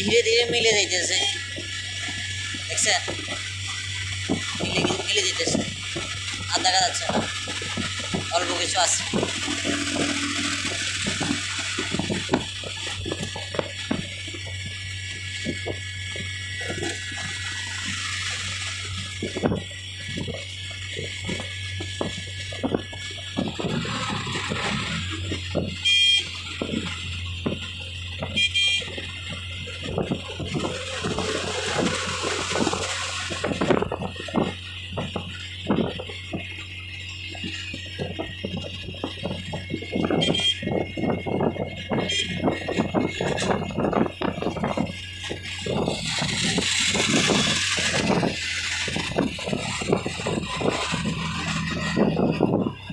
ধীরে ধীরে মিলে যাইতেছে দেখছেন মিলে মিলে যেতেছে আর দেখা যাচ্ছে না অল্প কিছু আছে